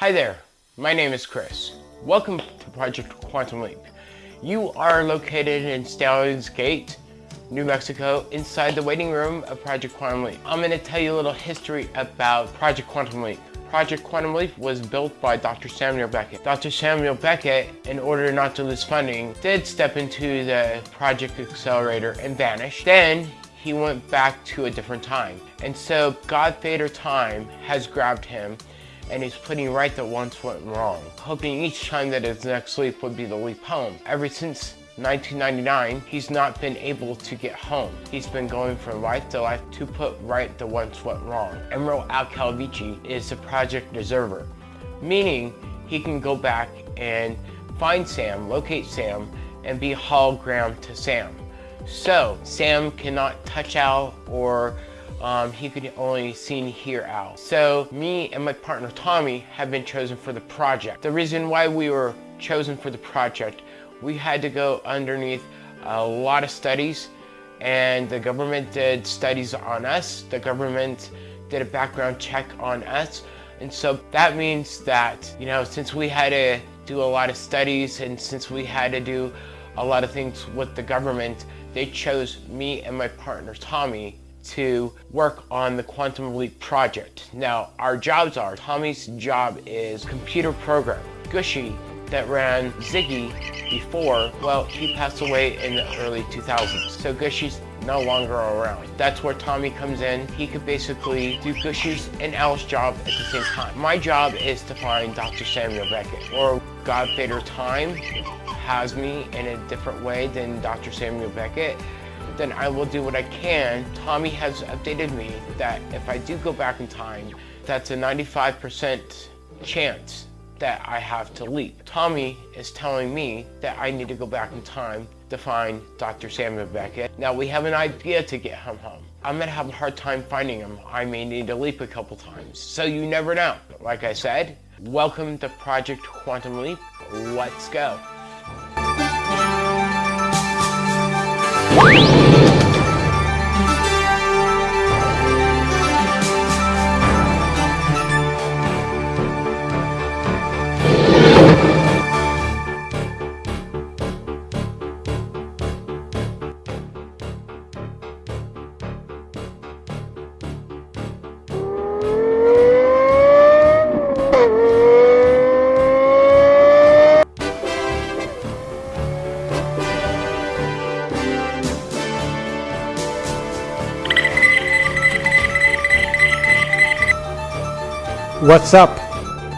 Hi there, my name is Chris. Welcome to Project Quantum Leap. You are located in Stallions Gate, New Mexico, inside the waiting room of Project Quantum Leap. I'm going to tell you a little history about Project Quantum Leap. Project Quantum Leap was built by Dr. Samuel Beckett. Dr. Samuel Beckett, in order not to lose funding, did step into the Project Accelerator and vanish. Then he went back to a different time. And so God Time has grabbed him and he's putting right that once went wrong, hoping each time that his next leap would be the leap home. Ever since 1999, he's not been able to get home. He's been going from life to life to put right the once went wrong. Admiral Al Calavicci is the project observer, meaning he can go back and find Sam, locate Sam, and be hologram to Sam. So Sam cannot touch Al or um, he could only see and hear Al. So me and my partner Tommy have been chosen for the project. The reason why we were chosen for the project, we had to go underneath a lot of studies and the government did studies on us. The government did a background check on us. And so that means that, you know, since we had to do a lot of studies and since we had to do a lot of things with the government, they chose me and my partner Tommy to work on the Quantum Leap project. Now, our jobs are, Tommy's job is computer program. Gooshie, that ran Ziggy before, well, he passed away in the early 2000s. So Gooshie's no longer around. That's where Tommy comes in. He could basically do Gooshie's and Al's job at the same time. My job is to find Dr. Samuel Beckett, or God Time has me in a different way than Dr. Samuel Beckett then I will do what I can. Tommy has updated me that if I do go back in time, that's a 95% chance that I have to leap. Tommy is telling me that I need to go back in time to find Dr. Samuel Beckett. Now we have an idea to get him home. I'm gonna have a hard time finding him. I may need to leap a couple times. So you never know. Like I said, welcome to Project Quantum Leap. Let's go. What's up?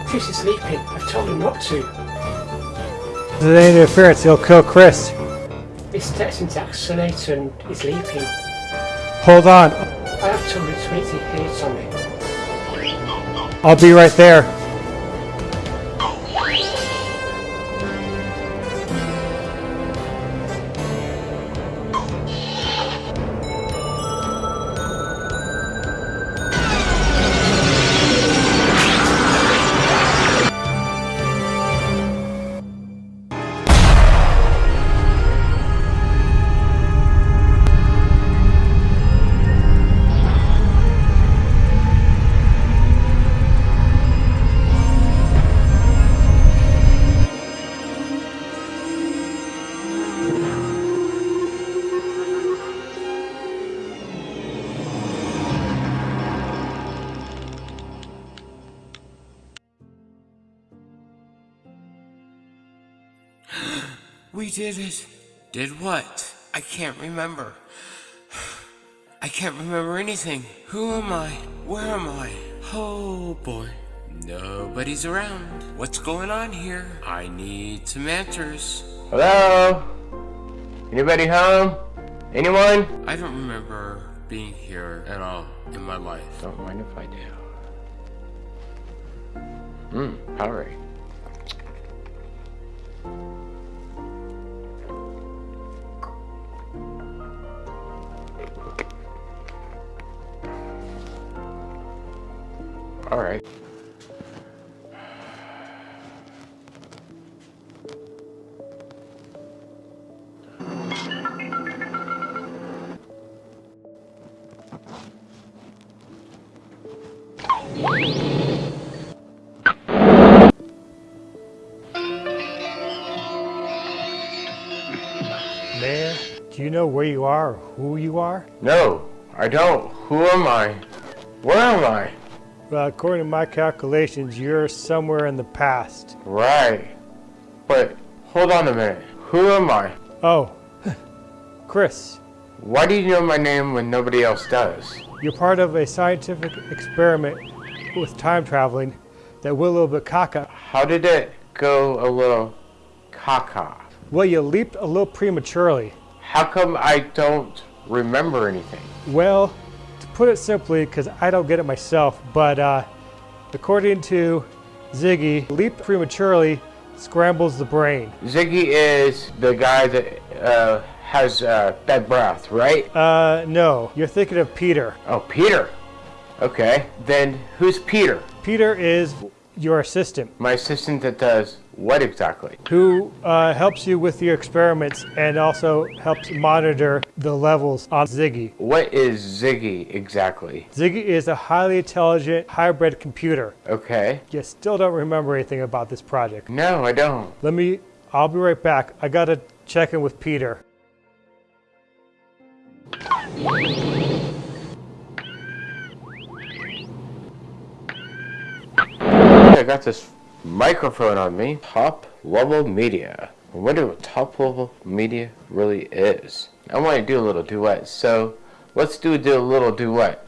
Chris is sleeping. I've told him not to. If there's any interference, he'll kill Chris. Testing to accelerator and he's leaping. Hold on. I have told him to wait till he hears on me. I'll be right there. We did it. Did what? I can't remember. I can't remember anything. Who am I? Where am I? Oh boy. Nobody's around. What's going on here? I need some answers. Hello? Anybody home? Anyone? I don't remember being here at all in my life. Don't mind if I do. Hmm, Powerade. All right. Mayor, do you know where you are or who you are? No, I don't. Who am I? Where am I? Well, according to my calculations, you're somewhere in the past. Right. But hold on a minute. Who am I? Oh, Chris, Why do you know my name when nobody else does? you're part of a scientific experiment with time traveling that went a little bit caca. How did it go a little caca? Well, you leaped a little prematurely. How come I don't remember anything? Well, put it simply, because I don't get it myself, but uh, according to Ziggy, leap prematurely scrambles the brain. Ziggy is the guy that uh, has uh, bad breath, right? Uh, no, you're thinking of Peter. Oh, Peter. Okay. Then who's Peter? Peter is your assistant My assistant that does what exactly? who uh, helps you with your experiments and also helps monitor the levels on Ziggy. What is Ziggy exactly? Ziggy is a highly intelligent hybrid computer. Okay. You still don't remember anything about this project. No, I don't. Let me, I'll be right back. I gotta check in with Peter. I got this microphone on me. Top level media. I wonder what top level media really is. I want to do a little duet, so let's do, a little duet.